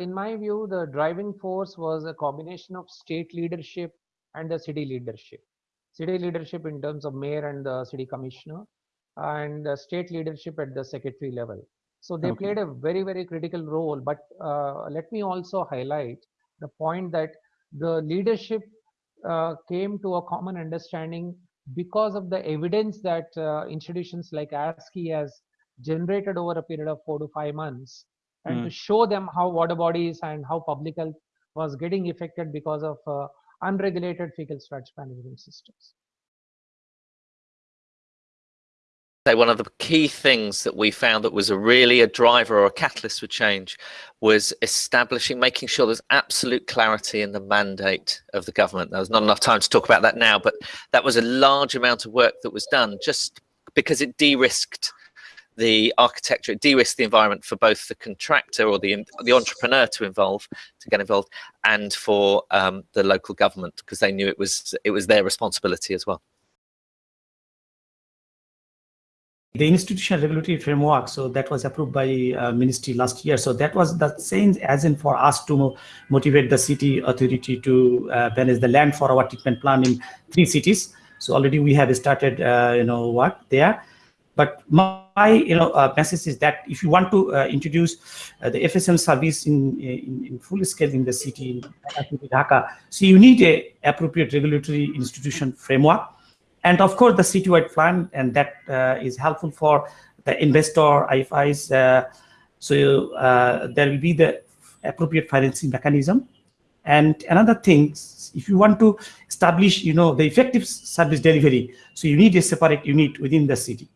in my view, the driving force was a combination of state leadership and the city leadership. City leadership in terms of mayor and the city commissioner, and state leadership at the secretary level. So they okay. played a very, very critical role. But uh, let me also highlight the point that the leadership uh, came to a common understanding because of the evidence that uh, institutions like ASCI has generated over a period of four to five months and mm. to show them how water bodies and how public health was getting affected because of uh, unregulated fecal sludge management systems. Say one of the key things that we found that was a really a driver or a catalyst for change was establishing, making sure there's absolute clarity in the mandate of the government. There's not enough time to talk about that now, but that was a large amount of work that was done just because it de-risked the architecture, it de-risked the environment for both the contractor or the the entrepreneur to involve, to get involved, and for um, the local government because they knew it was it was their responsibility as well. the institutional regulatory framework so that was approved by uh, ministry last year. So that was the same as in for us to motivate the city authority to uh, manage the land for our treatment plan in three cities. So already we have started uh, you know work there but my you know uh, message is that if you want to uh, introduce uh, the FSM service in, in, in full scale in the city in Dhaka so you need a appropriate regulatory institution framework and of course, the citywide plan, and that uh, is helpful for the investor, IFIs. Uh, so uh, there will be the appropriate financing mechanism. And another thing, if you want to establish, you know, the effective service delivery, so you need a separate unit within the city.